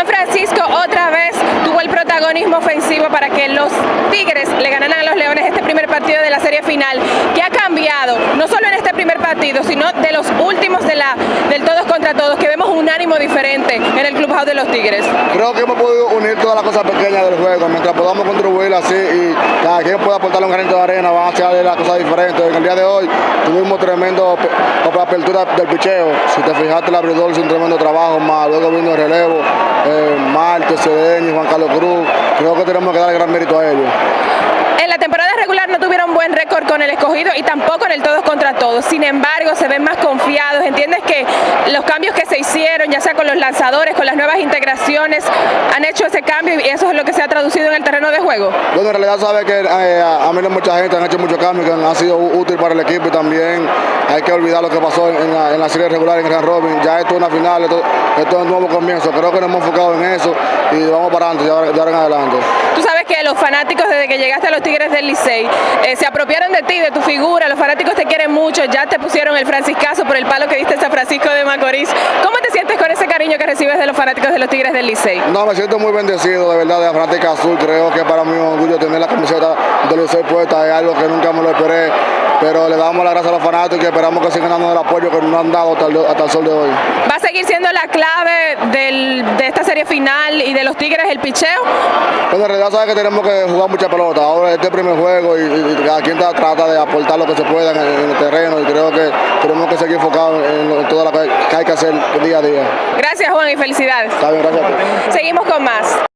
Juan Francisco otra vez tuvo el protagonismo ofensivo para que los Tigres le ganaran a los Leones este primer partido de la serie final, que ha cambiado, no solo en este primer partido, sino de los últimos de la, del todos contra todos, que vemos un ánimo diferente en el clubhouse de los Tigres. Creo que hemos podido unir todas las cosas pequeñas del juego, mientras podamos contribuir así y cada quien pueda aportar un granito de arena, van a hacer las cosas diferentes. En el día de hoy tuvimos tremendo apertura del picheo, si te fijaste el abridor hizo un tremendo trabajo, más luego vino el relevo, eh, Marte, Cedeño, Juan Carlos Cruz, creo que tenemos que dar gran mérito a ellos. En la temporada regular no tuvieron con el escogido y tampoco en el todos contra todos. Sin embargo, se ven más confiados. ¿Entiendes que los cambios que se hicieron, ya sea con los lanzadores, con las nuevas integraciones, han hecho ese cambio y eso es lo que se ha traducido en el terreno de juego? Bueno, en realidad sabe que eh, a mí no mucha gente han hecho muchos cambios que han sido útiles para el equipo y también hay que olvidar lo que pasó en la, en la serie regular en Grand Robin. Ya esto es una final, esto, esto, es un nuevo comienzo. Creo que nos hemos enfocado en eso y vamos para adelante, de ahora, de ahora en adelante. Tú sabes que los fanáticos desde que llegaste a los Tigres del Licey eh, se apropiaron de ti, de tu figura, los fanáticos te quieren mucho, ya te pusieron el franciscazo por el palo que diste a San Francisco de Macorís. ¿Cómo te sientes con ese cariño que recibes de los fanáticos de los Tigres del Licey? No, me siento muy bendecido de verdad de la fanática azul, creo que para mí es un orgullo tener la camiseta del Licey puesta, es algo que nunca me lo esperé, pero le damos las gracias a los fanáticos y esperamos que sigan dando el apoyo que nos han dado hasta el, hasta el sol de hoy. ¿Va a seguir siendo la clave del, de esta serie final y de los Tigres el picheo? Bueno, en realidad sabes que tenemos que jugar mucha pelota, ahora este primer juego y, cada quien trata de aportar lo que se pueda en el, en el, terreno y creo que tenemos que seguir enfocados en, en todo lo que hay que hacer día a día. Gracias Juan y felicidades. Está bien, gracias. Seguimos con más.